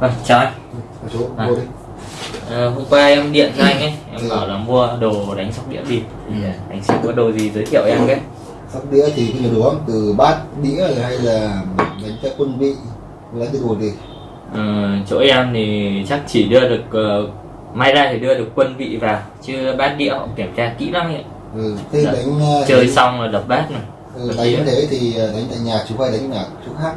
Vâng, chào anh. ở chỗ À. đi Ờ, hôm qua em điện cho anh ấy, em bảo là mua đồ đánh sóc đĩa bịp. Ờ, anh sẽ có đồ gì giới thiệu em cái? sóc đĩa thì cái nhiều đồ lắm từ bát đĩa hay là đánh cho quân vị đánh cái đồ gì Ờ, chỗ em thì chắc chỉ đưa được ờ, may ra thì đưa được quân vị vào chứ bát đĩa họ kiểm tra kỹ lắm ấy. ừ, thế Dạ. đánh Chơi thì- xong là đập bát này. ừ, đánh thế thì đánh tại nhà chú hay đánh ở chỗ khác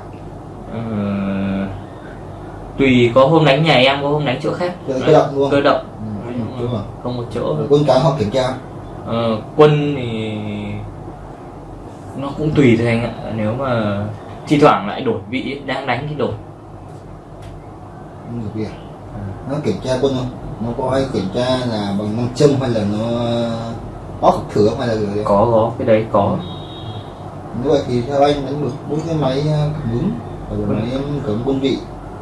tùy có hôm đánh nhà em có hôm đánh chỗ khác. Cơ- động luôn. Cơ động. ừ, đúng rồi. Không một chỗ. Rồi quân cán họ kiểm tra. Ờ, quân thì nó cũng tùy thôi anh ạ. Nếu mà thi thoảng lại đổi vị ấy, đang đánh thì đổi. Không được việc. Nó kiểm tra quân không? Nó có ai kiểm tra là bằng nam châm hay là nó óc thử không? Hay là gì? Có có. Cái đấy có. Như vậy thì theo anh đánh được bốn cái máy ờ, cảm ứng. Và rồi máy cảm quân vị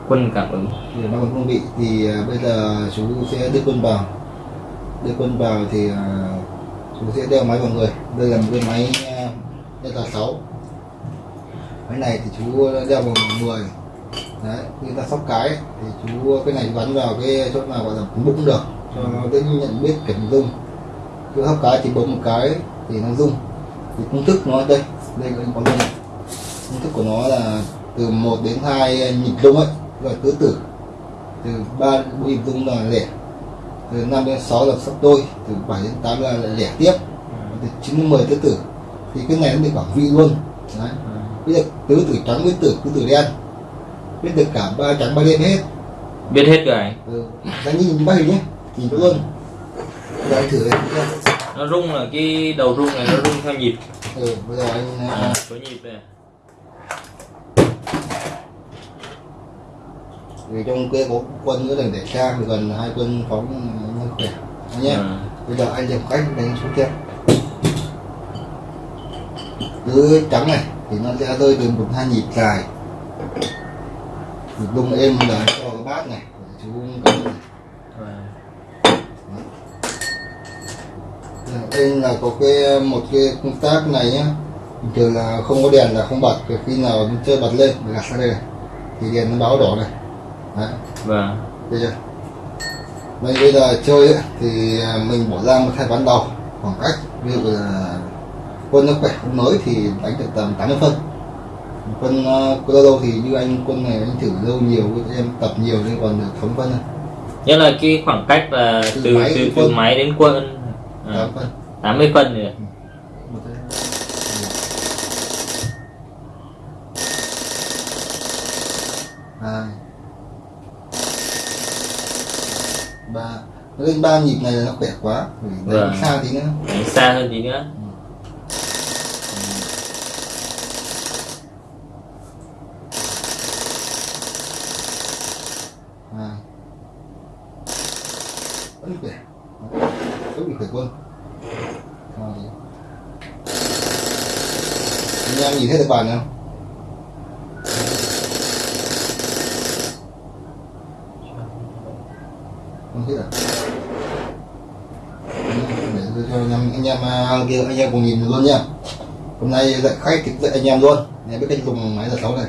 quân cảm ứng. Thì ba quân bị, thì à, bây giờ chú sẽ đưa quân vào. Đưa quân vào thì à, chú sẽ đeo máy vào người. Đây là một cái máy nhân Delta 6 máy này thì chú đeo vào người đấy, người ta sóc cái, thì chú, cái này bắn vào cái chỗ nào gọi là bụng được. Cho nó dễ nhận biết cảnh dung. cứ hấp cái thì bấm một cái thì nó rung. Thì công thức nó đây. Đây có rung. Công thức của nó là từ 1 đến 2 nhịp rung ấy gọi tứ tử. Từ 3 đến 4 nhịp rung là lẻ. Từ 5 đến 6 là sắp đôi từ 7 đến 8 là lẻ tiếp. Từ 9 đến 10 tứ tử. Thì cái này nó được bảo vị luôn. Đấy. Biết được tứ tử trắng với tử tứ tử đen. Biết được cả ba trắng ba đen hết. Biết hết rồi ừ. đánh nhìn ba hình nhé. Nhìn luôn. Anh thử nhá. nó rung là cái đầu rung này nó rung theo nhịp. Ừ, bây giờ anh à, số nhịp này vì trong cái có quân nữa là để thì gần hai quân phóng khỏe. Nhé. À, bây giờ anh làm cách đánh xuống kia. Cứ trắng này thì nó sẽ rơi từ một hai nhịp dài. Nhịp bung êm là cho cái bát này chú cắm này. à, đây là có cái một cái công tác này nhá. Thường là không có đèn là không bật khi nào chơi bật lên mình gạt sang đây này. Thì đèn nó báo đỏ này đấy và Thấy chưa? Bây, bây giờ chơi ấy, thì à, mình bỏ ra một hai ván đầu khoảng cách ví dụ là quân nó khỏe quân mới thì đánh được tầm 80 phân. Quân uh, quân lâu thì như anh quân này anh thử lâu nhiều em tập nhiều nên còn được thống phân thôi nghĩa là cái khoảng cách là Từ từ máy từ, đến từ quân. máy đến quân à, tám phân. 80 phân rồi Một cái- hai ba nó lên ba nhịp này là nó khỏe quá. Vì đánh Vâng. xa tí nữa. Đánh xa hơn tí nữa. Hai. Vẫn khỏe. Vẫn bị khỏe quân anh em nhìn thấy được bàn không không thấy à? Để tôi cho anh em anh em à, kia, anh em cùng nhìn luôn nha hôm nay dạy khách thì dạy anh em luôn. Anh em biết cách dùng máy giờ sáu này.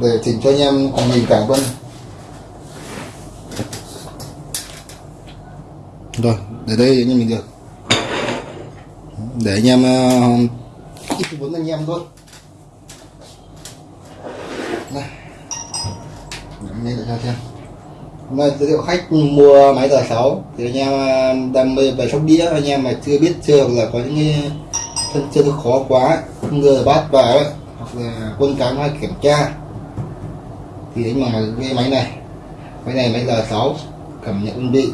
Để chỉnh cho anh em cùng nhìn cả luôn. Rồi, để đây anh em mình được. Để anh em à, ít muốn anh em thôi. Anh em xem. Hôm nay giới thiệu khách mua máy giờ 6 thì anh em um, đam mê về sóc đĩa. Anh em mà chưa biết, chưa hoặc là có những cái thân chơi khó quá không ngờ bát vào ấy, hoặc là quân cán hay kiểm tra. Thì anh bằng cái máy này. Máy này, máy giờ 6 cảm nhận quân vị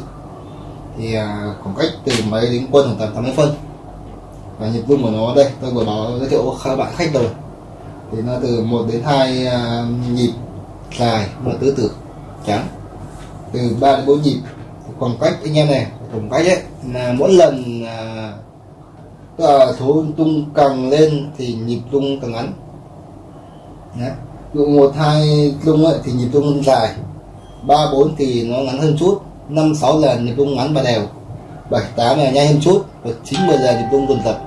thì à, khoảng cách từ máy đến quân khoảng tầm 80 phân. Và nhịp rung của nó đây, tôi vừa báo, giới thiệu các bạn khách rồi. Thì nó từ 1 đến 2 à, nhịp dài mà tứ tử trắng. Từ 3 đến 4 nhịp khoảng cách anh em này khoảng cách ấy là mỗi lần à, tức là số tung càng lên thì nhịp tung càng ngắn. Đấy. Ví dụ một hai rung ấy, thì nhịp tung dài ba bốn thì nó ngắn hơn chút năm sáu là nhịp tung ngắn và đều bảy tám là nhanh hơn chút và chín mười là nhịp tung dồn dập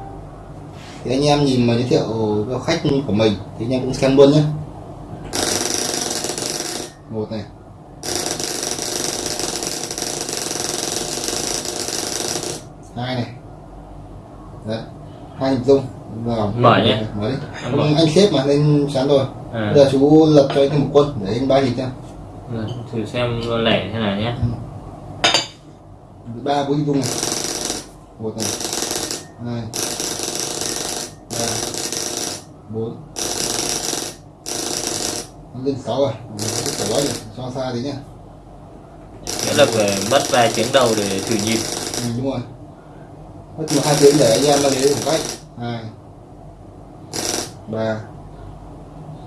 thì anh em nhìn mà giới thiệu cho khách của mình thì anh em cũng xem luôn nhé một này. Hai này. Đấy. Hai hình dung. Vào Mở nhé. mở đi mở. anh, anh xếp mà lên sáng rồi. À, bây giờ chú lập cho anh thêm một quân để anh ba gì xem. Rồi, thử xem lẻ thế nào nhé. Ba bốn hình dung này. Một này. Hai. Ba. Bốn. Lên sáu rồi nói được cho xa tí nhá nghĩa là phải mất vài tiếng đầu để thử nhịp ừ, đúng rồi. Mất một hai tiếng để anh em nó đến khoảng cách. Hai ba.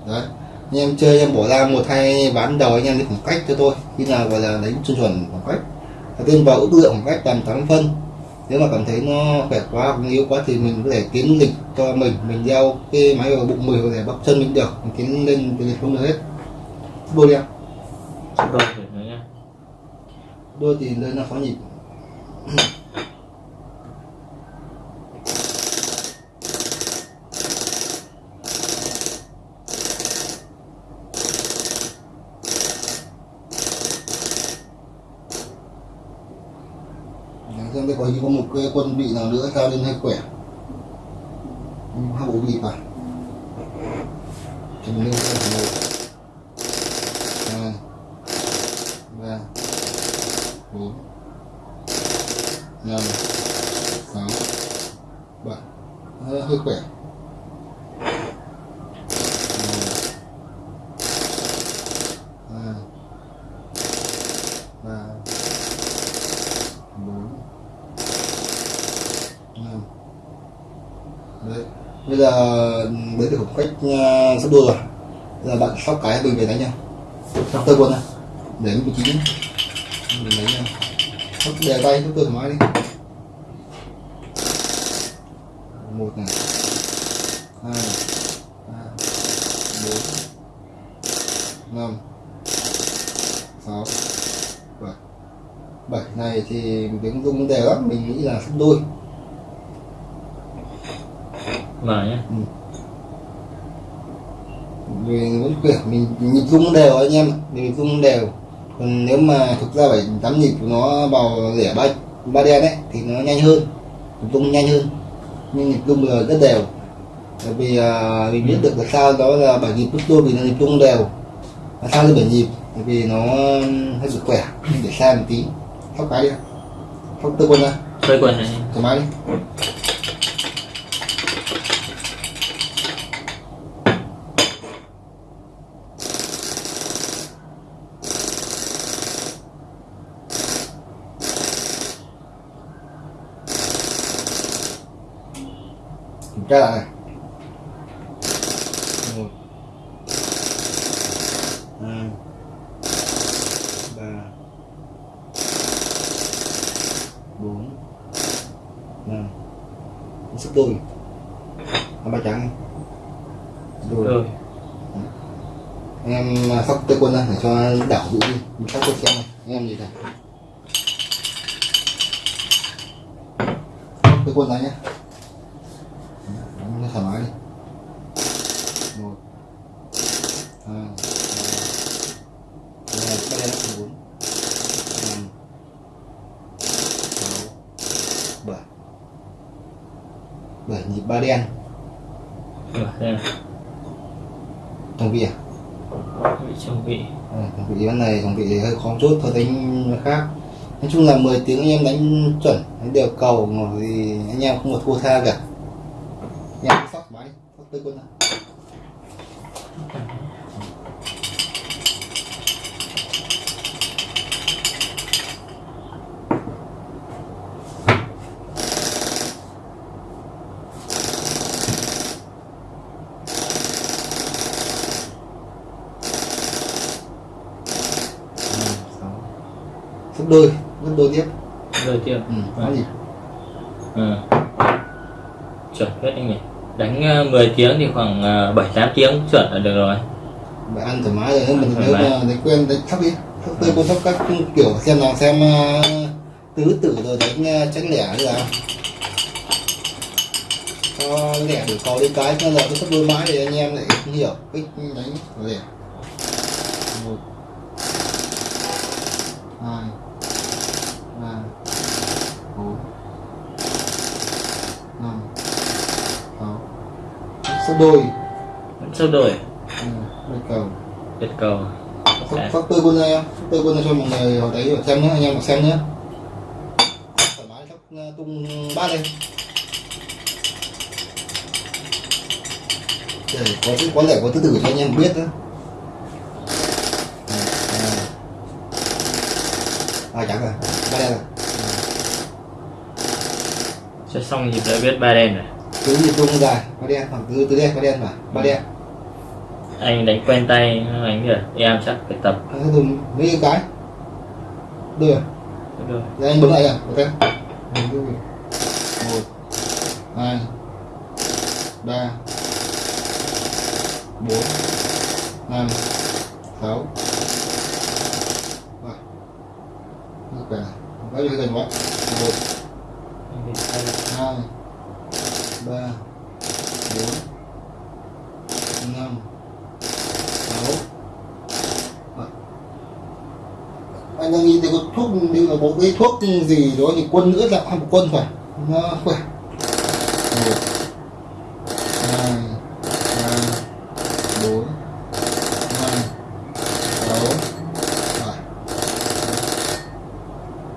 Đấy. Anh em chơi em bỏ ra một hai ván đầu anh em đi khoảng cách cho tôi. Khi nào gọi là đánh chuẩn chuẩn khoảng cách. Tiên vào ước lượng khoảng cách tầm 8 phân. Nếu mà cảm thấy nó khỏe quá hoặc yếu quá thì mình có thể tiến lịch cho mình. Mình đeo cái máy vào bụng có thể bắp chân mình được. Mình tiến lên lịch không được hết. Đôi đi em đôi thử nữa nha. Đôi thì lên là khó nhịp. Xem đây có có một cái quân vị nào nữa cao lên hay khỏe. Hai bộ vị vào chừng lên xem một hai ba bốn năm sáu bảy hơi, hơi khỏe. Đấy. Bây giờ ừ, mới được khoảng cách uh, sắp đua rồi. Bây giờ bạn sóc cái mình về đánh nha. Sóc tơ quân nha. Để vị trí nhé. Mình lấy nha. Sóc đè tay sóc tơ thoải mái đi. Một này. Hai ba bốn năm sáu bảy. Bảy này thì tiếng rung đều lắm mình nghĩ là sắp đôi mở nhé mình vẫn mình nhịp rung đều anh em mình rung đều. Còn nếu mà thực ra phải tám nhịp của nó vào rẻ ba ba đen ấy thì nó nhanh hơn. Rung nhanh hơn nhưng nhịp rung giờ rất đều. Bởi vì à, mình biết được là sao đó là bảy nhịp lúc đôi vì nó nhịp rung đều. Là sao lên bảy nhịp? Bởi vì nó hơi bị khỏe để xa một tí. Sóc cái đi. Sóc tư quân ra. Chơi quần này. Thoải mái đi tra lại này. Một. Hai. Ba. Bốn. Năm. Sức hai ba trắng. Đôi. Rồi. Em sóc tê quân ra để cho đảo vị đi. Mình sóc quân xem này em gì sóc tê quân ra nhé nó thoải mái đi. Một hai ba ba ba đen bốn năm sáu bảy. Bảy. Nhịp ba đen. Đây trong vị à? Vị trong vị. À, thằng vị ván này thằng vị hơi khó chốt thôi đánh khác. Nói chung là 10 tiếng anh em đánh chuẩn đánh đều cầu mà thì anh em không có thua tha cả tư quân sáu. sóc đôi gấp đôi tiếp. Rồi chưa ừ, có gì? Ừ. chuẩn hết anh nhỉ đánh ờ, 10 tiếng thì khoảng ờ, bảy tám tiếng chuẩn là được rồi. Bạn ăn thoải mái rồi nếu mình nếu mà đánh quen đánh sóc đi. Sóc tư quân sóc các kiểu xem nào xem uh, tứ tử rồi đánh tránh lẻ như nào. Cho lẻ để có đến cái nên là cái sắp đôi mãi để anh em lại hiểu cách đánh lẻ. Một hai ba bốn năm sáu sắp đôi sâu đổi? Ừ, đôi cầu. Biệt cầu. Phát phát tươi quân em phát tươi quân cho mọi người vào đấy xem nhé anh em xem nhé. Thoải mái sắp tung bát lên để có có lẽ có thứ tự cho anh em biết đó à chẳng rồi ba đen rồi. Sẽ xong nhịp đã biết ba đen rồi cứ nhịp tung dài ba đen khoảng từ từ đen ba đen mà ba đen. Anh đánh quen tay anh rồi em chắc phải tập. Anh dùng mấy cái đưa. Được rồi anh bấm lại à ok. Một hai ba bốn năm sáu. Rồi. Ok bao nhiêu gần quá. Một Anh phải tay lại. hai ba, bốn, năm, sáu. Rồi. anh đang nghĩ thấy có thuốc như là bộ cái thuốc gì đó thì quân nữa là một quân phải. Nó khỏe. Một.